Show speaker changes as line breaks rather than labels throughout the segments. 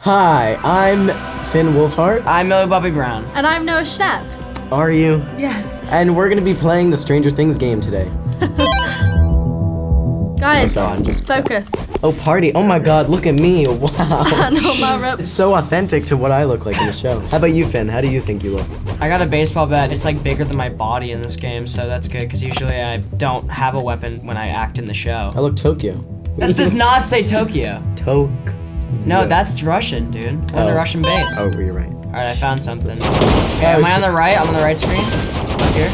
Hi, I'm Finn Wolfhard.
I'm Millie Bobby Brown.
And I'm Noah Schnapp.
Are you?
Yes.
And we're gonna be playing the Stranger Things game today.
Guys,
Oh God, just-
focus.
Oh, party. Oh my god, look at me. Wow.
no, Mara.
It's so authentic to what I look like in the show. How about you, Finn? How do you think you look?
I got a baseball bat. It's like bigger than my body in this game, so that's good because usually I don't have a weapon when I act in the show.
I look Tokyo.
That does not say Tokyo.
Tok.
No, that's Russian, dude. I'm on the
Oh.
Russian base.
Oh, you're right.
All right, I found something. Okay, am I on the right? I'm on the right screen. Up here.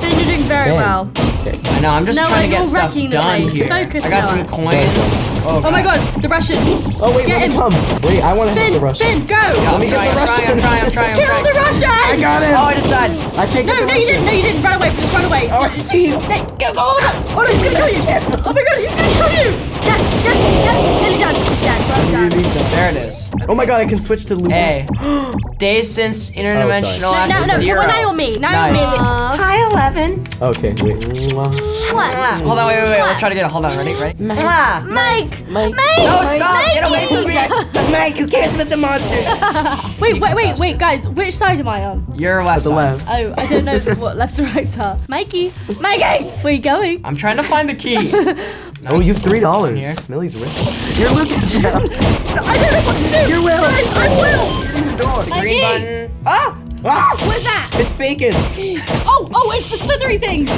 Finn, you're doing very
Finn.
well.
Okay.
I know. I'm just
No,
trying to
you're
get stuff
the
done
place.
here.
Focus,
I got some
Noah.
coins.
Sorry,
Oh my god, the Russian.
Oh wait,
Get
let me
him.
come. Wait, I want to hit
Finn,
the Russian.
Finn, go!
I'm
me get
trying,
the
I'm
Russian.
trying, I'm trying, I'm trying, I'm
Kill the. Russian!
I got him.
Oh, I just died.
I can't get
No,
the
no,
Russian.
you didn't. No, you didn't. Run away. Just run away.
Oh, I see him.
Hey, go, go, oh, no. oh no, he's gonna kill you. Oh my god, he's gonna kill you. Yes, yes, yes. Nearly done. He's dead. Well done.
There it is.
Oh my god, I can switch to Lucas.
Hey, days since oh, interdimensional
No,
Ash
no,
is
no.
zero.
Well, now you're me. Now
Nice.
you're.
Hi, Eleven.
Okay, wait.
What?
Hold on, wait, wait, wait. Let's try to get it. Hold on, ready, ready? Mwah.
Mike.
Mike.
Mike.
No, stop!
Mike.
Get away from me!
Mike, who cares about the monster?
Wait, wait, wait, wait, guys. Which side am I on?
You're left.
the left.
Oh, I don't know what left or right are. Mikey, Mikey, where you going?
I'm trying to find the key.
Oh, you have three dollars.
Here.
Millie's rich. You're Lucas now.
I don't know what to do.
You're Will.
Guys, I'm Will.
Dog.
Green
Mikey.
button. Ah!
Ah,
What's that?
it's bacon.
Oh, oh, it's the slithery things.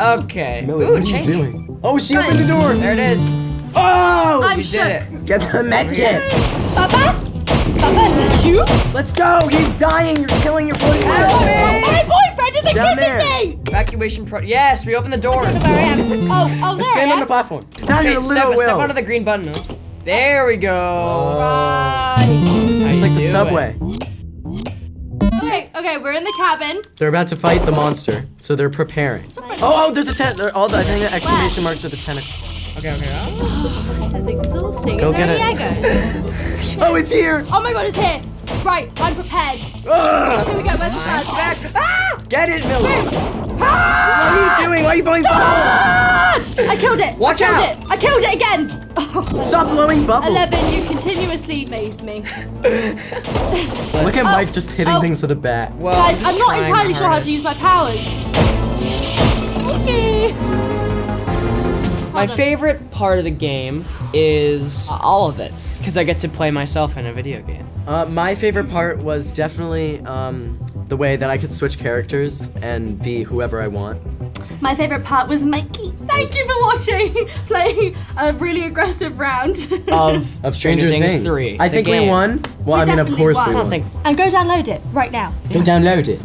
Okay.
Millie,
Ooh,
what are you doing? Oh, she opened the door.
There it is.
Oh!
I'm
We
shook.
did it.
Get the med kit.
Papa? Papa, is that you?
Let's go. He's dying. You're killing your boyfriend.
Oh, my boyfriend is
Down
kissing
there.
me.
Evacuation pro. Yes, we opened the door.
I don't know where I am. Oh, oh, there
Stand
I
on the platform. Now
Okay,
you're a
step,
little
step
Will.
onto the green button. There we go.
Right.
It's like the subway.
Okay, okay, we're in the cabin.
They're about to fight the monster, so they're preparing. Oh, oh, there's a tent. All the I think the exclamation marks are the tentacles.
Okay, okay. Oh.
This is exhausting.
Go
Is there
get
any
it.
Eggos?
Oh, it's here.
oh my god, it's here. Right, I'm prepared. Ah.
Ugh.
Here we go, where's the flag? Ah!
Get it, Millie. What are you doing? Why are you blowing ah. bubbles?
I killed it.
Watch
I killed
out.
it. I killed it again.
Stop blowing bubbles.
Eleven, you continuously amaze me.
Look at
Oh.
Mike just hitting
Oh.
things with a bat.
Well,
Guys,
just
I'm not entirely sure how to use my powers. Okay.
My favorite part of the game is all of it because I get to play myself in a video game.
Uh, my favorite part was definitely um, the way that I could switch characters and be whoever I want.
My favorite part was Mikey. Thank you for watching, playing a really aggressive round.
Of,
Of Stranger, Things.
3.
I
the
think we won. Well,
We
I mean, of
definitely
course
won.
we won.
don't think.
and go download it right now.
Go download it.